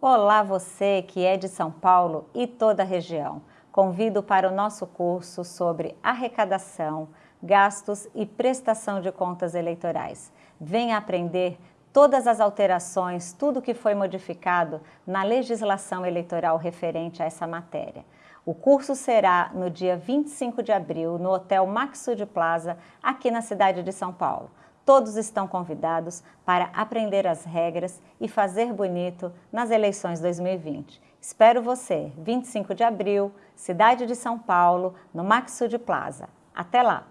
Olá você que é de São Paulo e toda a região. Convido para o nosso curso sobre arrecadação, gastos e prestação de contas eleitorais. Venha aprender todas as alterações, tudo que foi modificado na legislação eleitoral referente a essa matéria. O curso será no dia 25 de abril no Hotel Maxud Plaza, aqui na cidade de São Paulo. Todos estão convidados para aprender as regras e fazer bonito nas eleições 2020. Espero você, 25 de abril, cidade de São Paulo, no Maxud Plaza. Até lá!